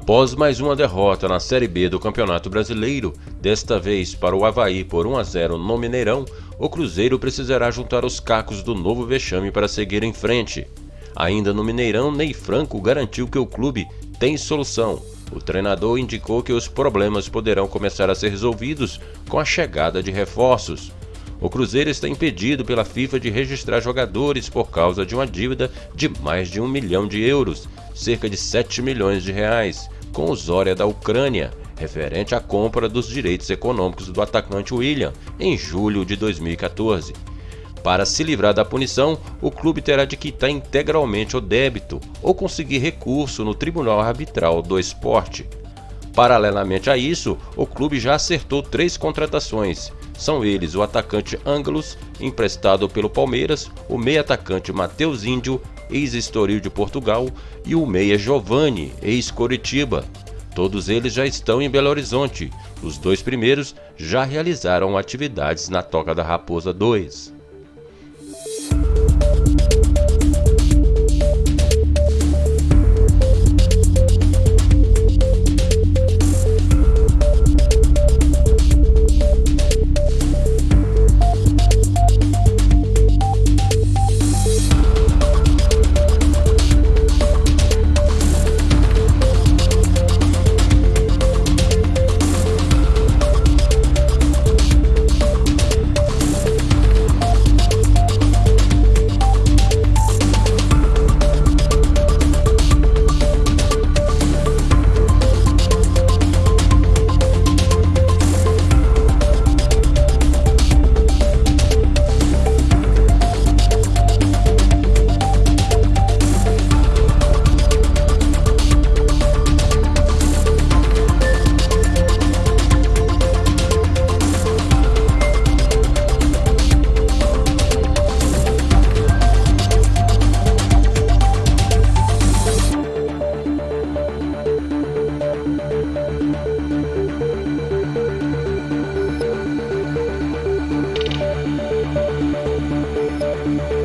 Após mais uma derrota na Série B do Campeonato Brasileiro, desta vez para o Havaí por 1 a 0 no Mineirão, o Cruzeiro precisará juntar os cacos do novo vexame para seguir em frente. Ainda no Mineirão, Ney Franco garantiu que o clube tem solução. O treinador indicou que os problemas poderão começar a ser resolvidos com a chegada de reforços. O Cruzeiro está impedido pela FIFA de registrar jogadores por causa de uma dívida de mais de um milhão de euros cerca de 7 milhões de reais, com o Zória da Ucrânia, referente à compra dos direitos econômicos do atacante William em julho de 2014. Para se livrar da punição, o clube terá de quitar integralmente o débito ou conseguir recurso no Tribunal Arbitral do Esporte. Paralelamente a isso, o clube já acertou três contratações. São eles o atacante Ângelos, emprestado pelo Palmeiras, o meio-atacante Matheus Índio ex-Estoril de Portugal, e o meia Giovanni, ex-Coritiba. Todos eles já estão em Belo Horizonte. Os dois primeiros já realizaram atividades na Toca da Raposa 2.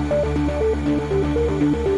Música